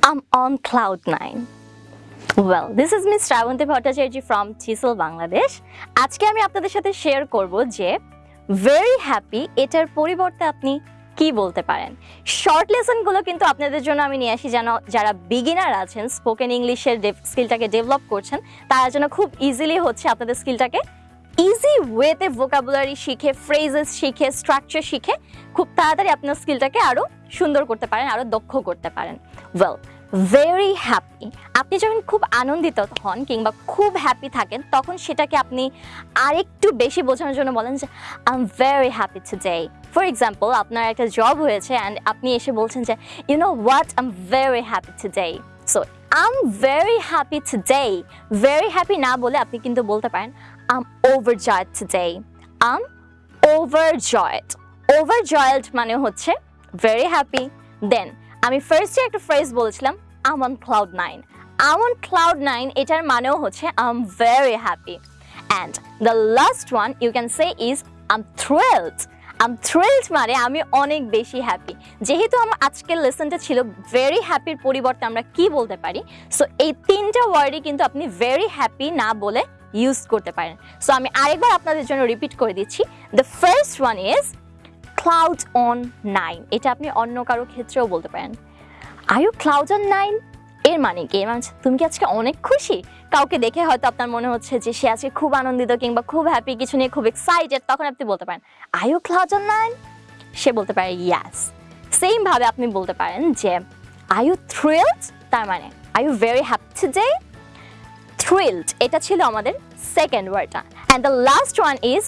I'm on cloud nine. Well, this is Miss Shravanti Bhattacharya from Chisel, Bangladesh. আজকে আমি আপনাদের সাথে share করব যে ভেরি হ্যাপি এটার পরিবর্তে আপনি কি বলতে পারেন শর্ট লেসনগুলো কিন্তু আপনাদের জন্য আমি নিয়ে আসি যেন যারা বিগিনার আছেন স্পোকেন ইংলিশের স্কিলটাকে ডেভেলপ করছেন তারা যেন খুব ইজিলি হচ্ছে আপনাদের স্কিলটাকে ইজি ওয়েতে ভোকাবুলারি শিখে ফ্রেজেস শিখে স্ট্রাকচার শিখে খুব তাড়াতাড়ি আপনার স্কিলটাকে আরও সুন্দর করতে পারেন আরও দক্ষ করতে পারেন। ওয়েল ভেরি হ্যাপি আপনি যখন খুব আনন্দিত হন কিংবা খুব হ্যাপি থাকেন, তখন সেটাকে আপনি আরেকটু বেশি বোঝানোর জন্য বলেন যে I am very happy to today for example আপনার একটা জব হয়েছে অ্যান্ড আপনি এসে বলছেন যে you know what I am very happy to today so I am very happy to today very happy না বলে আপনি কিন্তু বলতে পারেন overjoyed today I am overjoyed overjoyed মানে হচ্ছে ভেরি হ্যাপি দেন আমি ফার্স্টে একটা ফ্রেজ বলেছিলাম I'm on cloud nine I'm on cloud nine এটার মানেও হচ্ছে I am very happy and the last one you can say is I'm thrilled I'm thrilled মানে আমি অনেক বেশি হ্যাপি যেহেতু আমার আজকের লেসনটা ছিল ভেরি হ্যাপির পরিবর্তে আমরা কি বলতে পারি? সো এই তিনটা ওয়ার্ডই কিন্তু আপনি ভেরি হ্যাপি না বলে ইউজ করতে পারেন। সো আমি আরেকবার আপনাদের জন্য রিপিট করে দিচ্ছি। The first one is cloud on nine এটা আপনি অন্য কারও ক্ষেত্রেও বলতে পারেন। Are you cloud on nine এর মানে কি? এর মানে তুমি কি আজকে অনেক খুশি? কাউকে দেখে হয়তো আপনার মনে হচ্ছে যে সে আজকে খুব আনন্দিত কিংবা খুব হ্যাপি কিছু নিয়ে খুব এক্সাইটেড তখন আপনি বলতে পারেন are you cloud on nine সে বলতে পারে ইয়াস সেম ভাবে আপনি বলতে পারেন যে আর ইউ থ্রিলড তার মানে are you very happy today thrilled. এটা ছিল আমাদের সেকেন্ড ওয়ার্ডটা and the last one is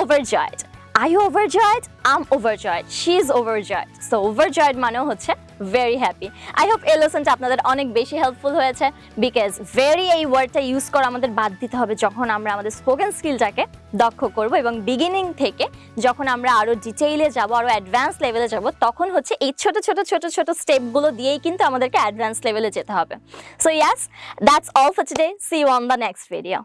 overjoyed. Are you overjoyed? I'm overjoyed. She is overjoyed. So overjoyed মানেও হচ্ছে ভেরি হ্যাপি আই হোপ এই লেসনটা আপনাদের অনেক বেশি হেল্পফুল হয়েছে বিকজ ভেরি এই ওয়ার্ডটা ইউজ করা আমাদের বাদ দিতে হবে যখন আমরা আমাদের স্পোকেন স্কিলটাকে দক্ষ করব এবং বিগিনিং থেকে যখন আমরা আরও ডিটেইলে যাব আরও অ্যাডভান্স লেভেলে যাব, তখন হচ্ছে এই ছোট ছোট ছোট ছোট স্টেপগুলো দিয়েই কিন্তু আমাদেরকে অ্যাডভান্স লেভেলে যেতে হবে so yes that's all for today see you on the next video